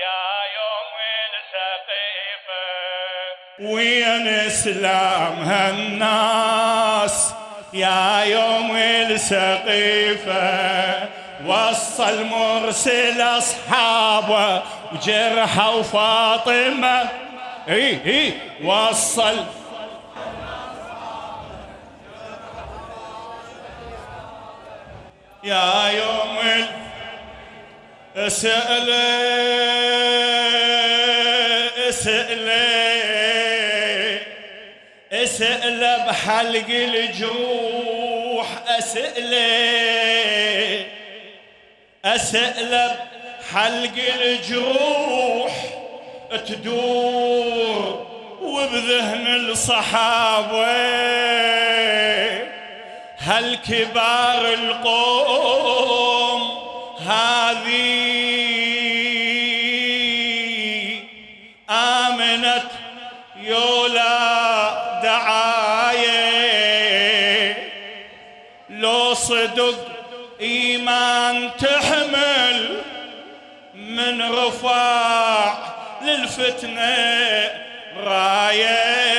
يا يوم السقيفة وين اسلامها الناس يا يوم السقيفة وصل مرسل اصحابه وجرحى وفاطمة اي اي وصل يا يوم أسأل أسأل أسأل بحلق الجروح أسأل أسأل بحلق الجروح تدور وبذهن الصحابة. هالكبار القوم هذه آمنت يولا دعاية لو صدق إيمان تحمل من رفاع للفتنة راية.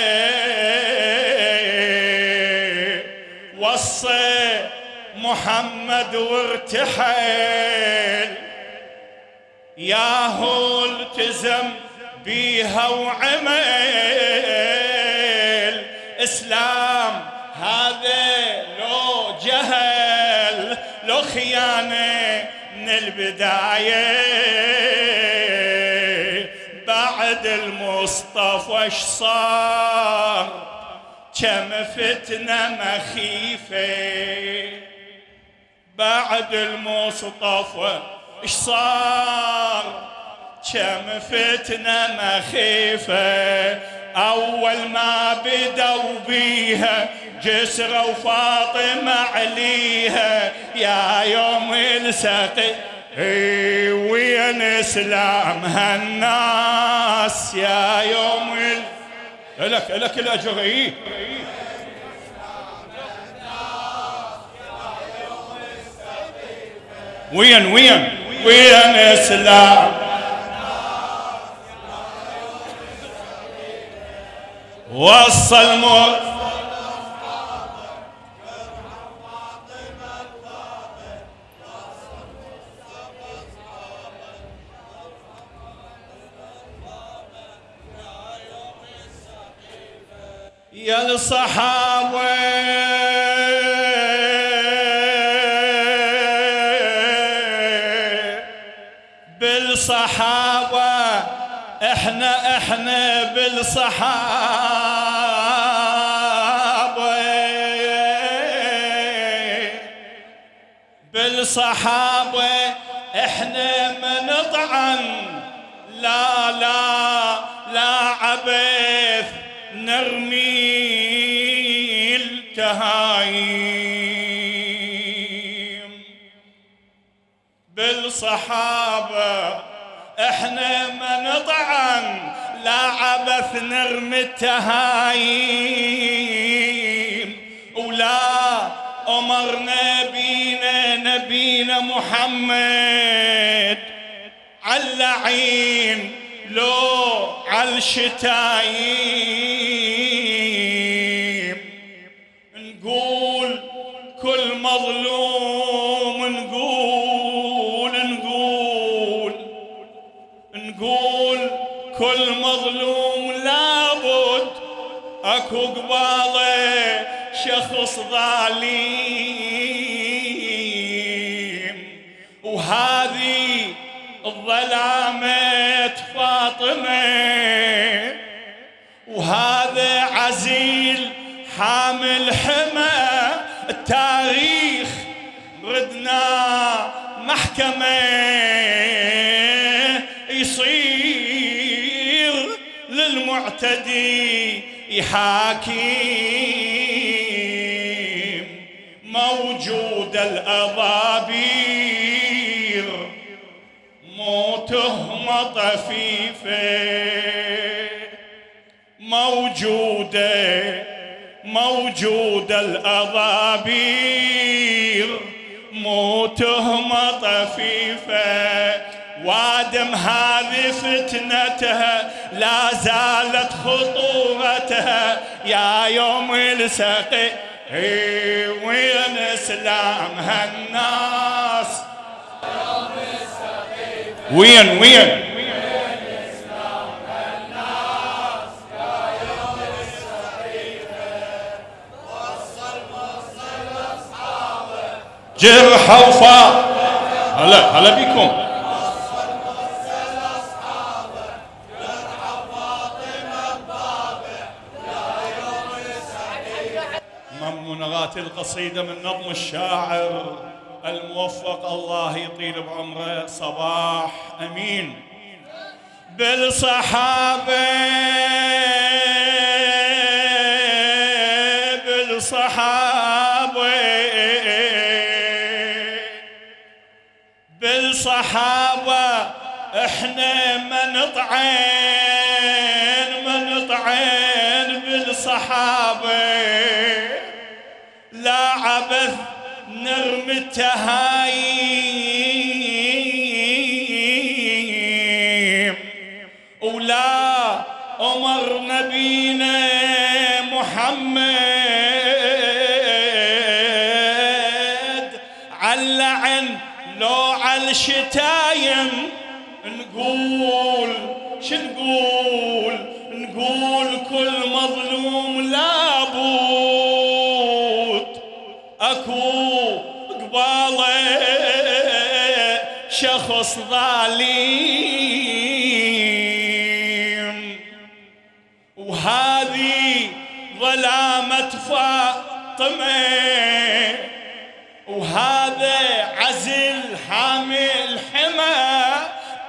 محمد وارتحل ياهو التزم بيها وعمل. إسلام هذا لو جهل لو خيانة من البداية. بعد المصطفى اش صار؟ كم فتنة مخيفة. بعد المصطفى. اش صار؟ كم فتنة مخيفة. أول ما بدوا بيها جسرة وفاطمة عليها. يا يوم السقي. وين اسلام الناس؟ يا يوم السقي لك لك الأجر. وين وين وين إسلام؟ وصل موت يا الصحابة إحنا بالصحابة. بالصحابة إحنا من نطعن لا لا لا عبث نرمي التهايم بالصحابة إحنا ما نطعن لا عبث نرمي التهايم ولا أمرنا بينا نبينا محمد علعين لو عالشتايم نقول كل مظلوم نقول مظلوم لابد. اكو قباله شخص ظالم. وهذه الظلامة فاطمة. وهذا عزيل حامل حمى. التاريخ ردنا محكمة. للمعتدي يحاكم موجود الأضابير مو تهمة طفيفة موجودة موجودة الأضابير مو تهمة طفيفة وادم هذه فتنتها لا زالت خطورتها. يا يوم السقي وين إسلام هالناس؟ وين وين؟ جرح وفا هلا هلا بكم. القصيدة من نظم الشاعر الموفق الله يطيل بعمره صباح أمين. بالصحابة بالصحابة بالصحابة إحنا ما نطعن ما نطعن بالصحابة عبث نرمي التهايم. ولا أمر نبينا محمد. علعن لو على الشتايم. نقول شنقول نقول؟ كل مظلوم لابد اكو قبالة شخص ظالم. وهذه ظلامة فاطمة. وهذا عزل حامل حمى.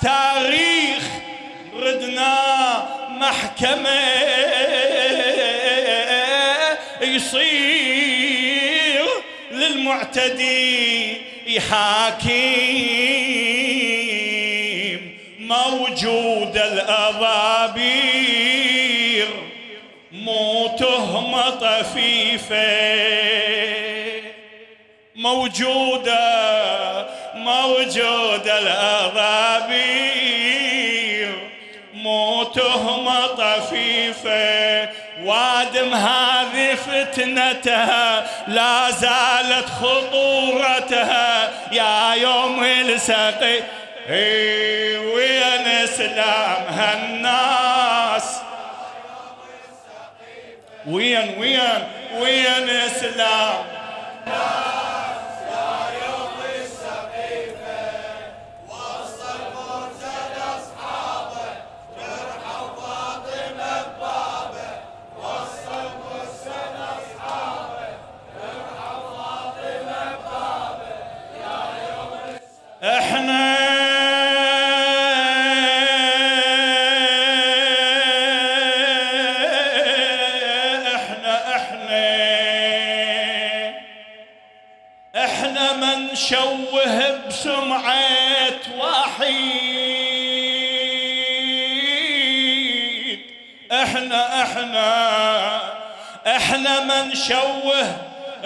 تاريخ ردنا محكمة. للمعتدي يحاكم موجود الأضابير مو تهمة طفيفة موجودة موجودة الأضابير مو تهمة طفيفة وادم هذه فتنتها لا زالت خطورتها. يا يوم السقي إي وين اسلام هالناس. وين وين وين اسلام إحنا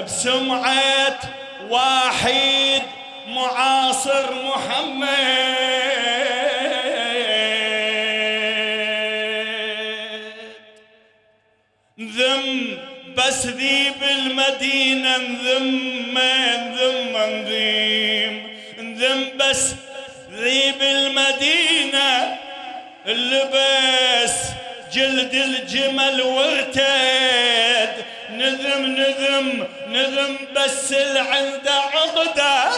بسمعة واحد معاصر محمد. ذم بس ذي بالمدينة نذم نذم نذيم نذم بس ذي بالمدينة لبس جلد الجمل وارتد. نذم نذم نذم بس اللي عنده عقده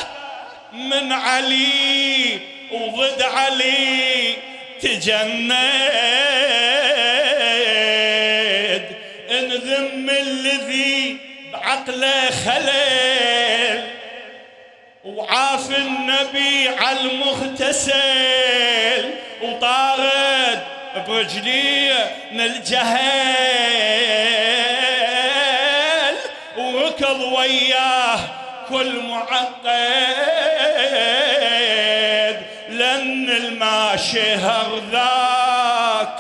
من علي وضد علي تجند. انذم الذي بعقله خلل وعاف النبي على المغتسل وطارد برجليه من الجهل. وياه كل معقد لن الماشهر ذاك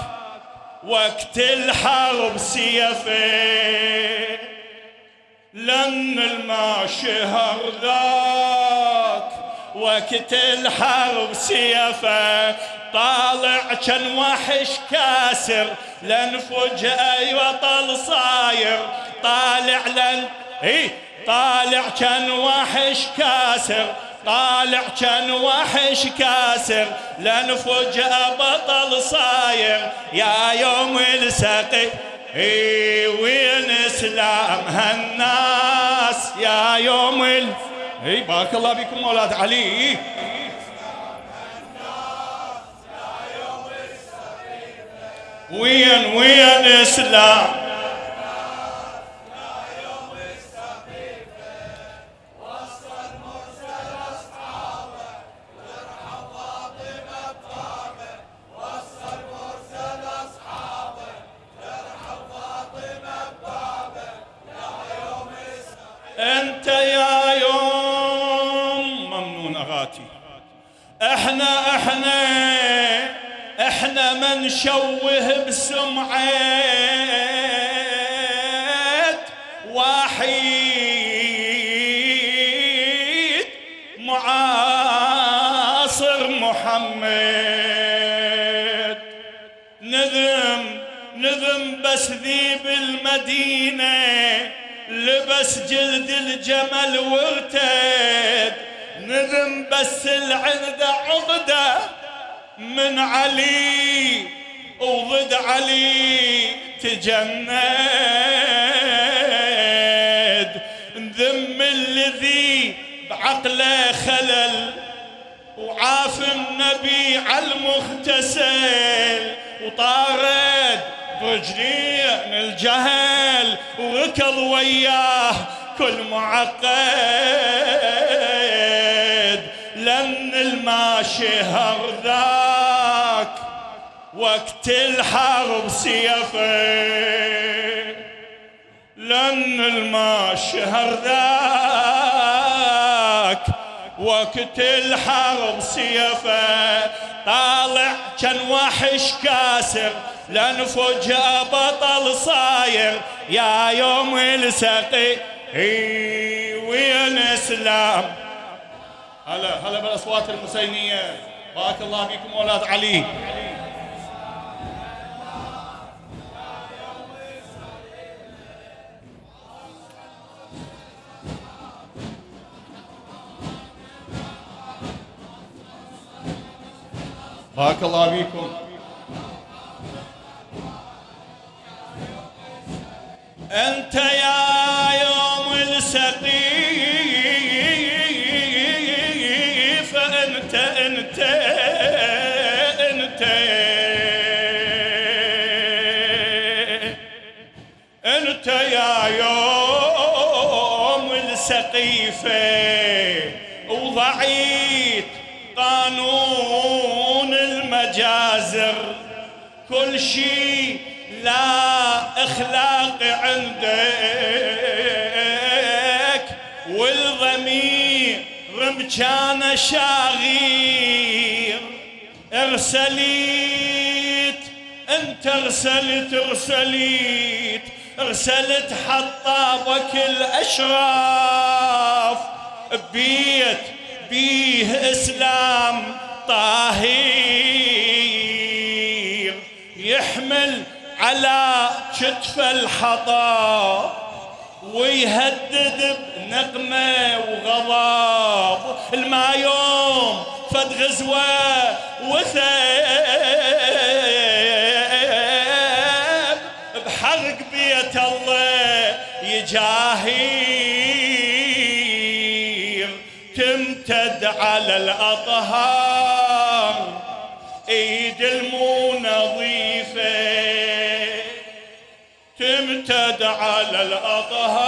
وقت الحرب سيفه. لن الماشهر ذاك وقت الحرب سيفه. طالع كان وحش كاسر لن فجأة وطل صاير. طالع لن اي طالع كان وحش كاسر طالع كان وحش كاسر. لن فجأة بطل صاير يا يوم السقي. وين إسلام هالناس؟ يا يوم ال... إي بارك الله بكم أولاد علي. وين وين إسلام؟ إحنا إحنا إحنا من شوه بسمعه وحيد معاصر محمد. نذم نذم بس ذي بالمدينة لبس جلد الجمل وارتد بس العندة عقدة من علي. وضد علي تجند ذم الذي بعقله خلل. وعاف النبي على المغتسل. وطارد رجلين الجهل. وركض وياه كل معقد. لن الماشي هر ذاك وقت الحرب سيفه لن الماشي هر ذاك وقت الحرب سيفه طالع كان وحش كاسر لأن فجأة بطل صاير. يا يوم السقي وين إسلام؟ هلا هلا بالأصوات المسينية. بارك الله بكم أولاد علي. بارك الله بكم أنت يا يوم السقيف شيء لا اخلاق عندك والضمير رمجان شاغير. ارسليت انت ارسلت ارسليت ارسلت حطابك الاشراف. بيت بيه اسلام طاهير. كتف الحطاب ويهدد بنقمة وغضب. الما يوم فد غزوة وثاب بحرق بيت الله يجاهير تمتد على الأطهار ايد المو تمتد على الأطهار.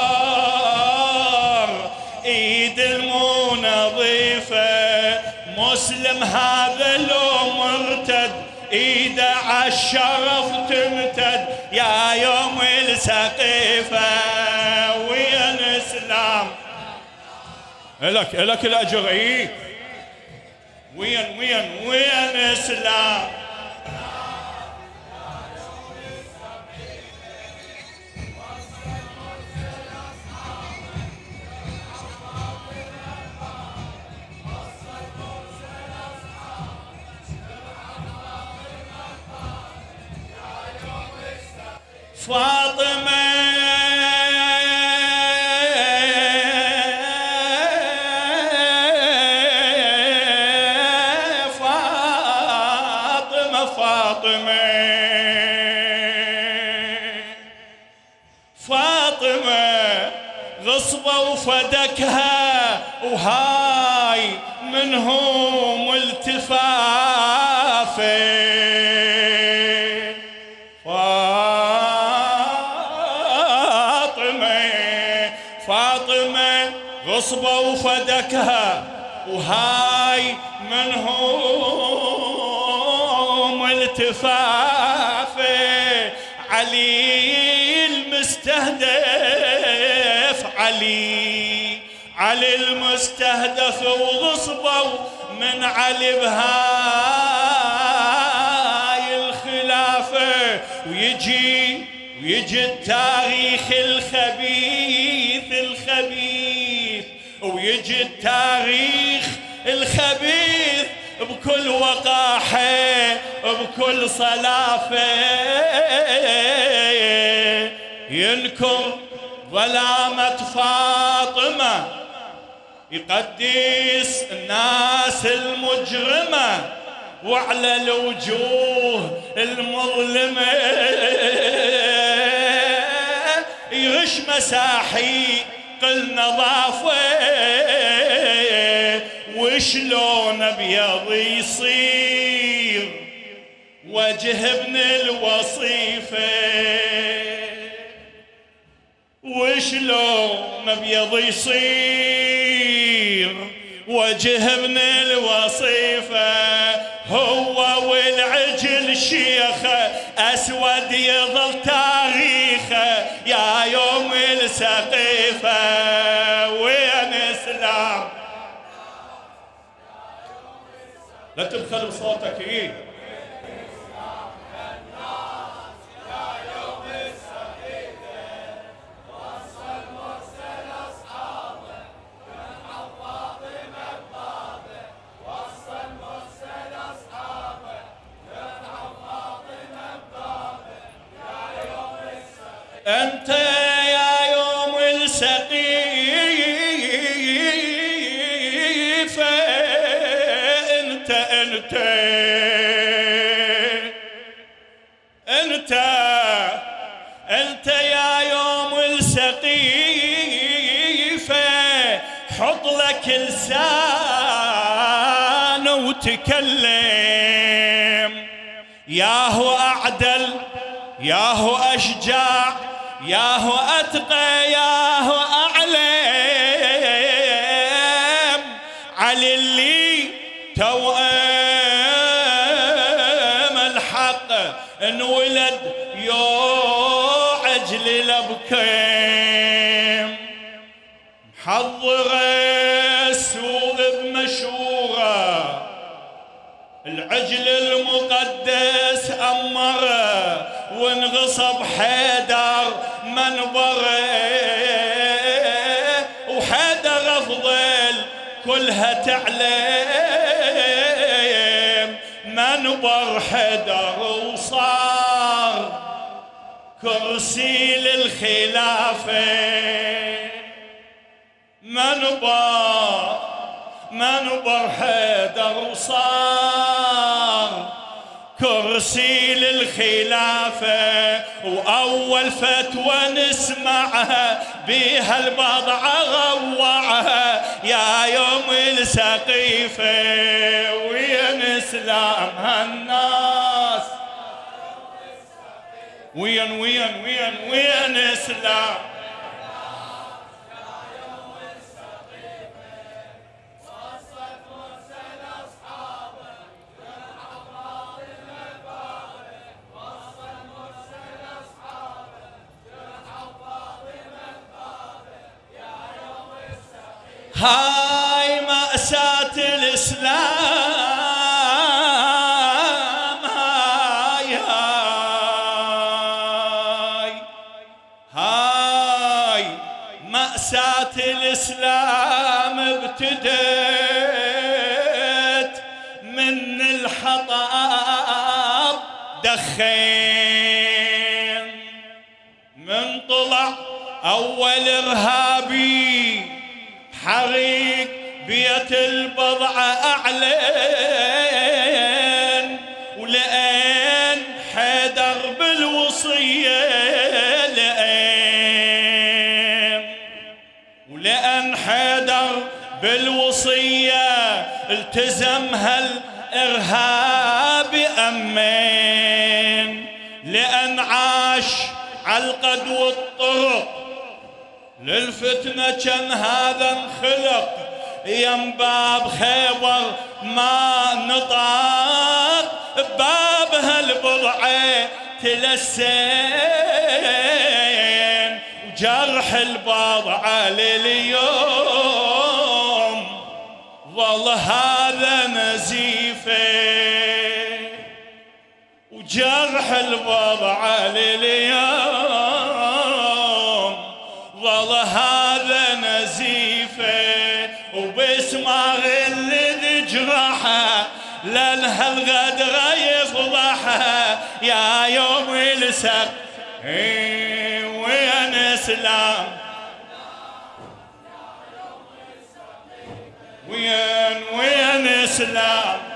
إيد المو نظيفة مسلم هذا لو مرتد ايده عالشرف تمتد. يا يوم السقيفة. وين اسلام الك إلك الأجر إي. وين وين وين اسلام وفدكها وهاي منهم التفافه فاطمة فاطمة غصبة وفدكها وهاي منهم التفافه علي المستهدف علي علي المستهدف وغصبوا من علي بهاي الخلافة. ويجي ويجي التاريخ الخبيث الخبيث. ويجي التاريخ الخبيث بكل وقاحة بكل صلافة. ينكر ظلامة فاطمة يقدس الناس المجرمة وعلى الوجوه المظلمة. يغش مساحي قل نظافة. وشلون أبيض يصير وجه ابن الوصيفة. وشلون أبيض يصير وجه ابن الوصيفة هو والعجل شيخه أسود يظل تاريخه يا يوم السقيفة. وين إسلام؟ لا تبخل بصوتك إيه؟ أنت أنت أنت يا يوم السقيفة حط لك لسان وتكلم. يا هو أعدل يا هو أشجاع يا هو أتقى يا هو أعلم. يعجل الأبكيم محضر السوق بمشورة. العجل المقدس أمره. وانغصب حيدر منبره. وحيدر أفضل كلها تعلم منبر حيدر وصار كرسي للخلافة. منبر منبر حيدر وصار كرسي للخلافة وأول فتوى نسمعها بها البضعة غوعها يا يوم السقيفة وين إسلام هالناس؟ وين وين وين وين اسلام هاي مأساة الإسلام. أعلن ولأن حيدر بالوصية لأن ولأن حيدر بالوصية التزم هالإرهاب أمين لأن عاش عالقد والطرق. للفتنة كان هذا انخلق. يم باب خيبر ما نطاق باب هالبضعة تلسين وجرح البضعة لليوم. ظل هذا نزيفة. وجرح البضعة لليوم. ظل هذا وباسمه اللي جرحه لانها الغدرة يفضحه يا يوم السب وين اسلام وين وين اسلام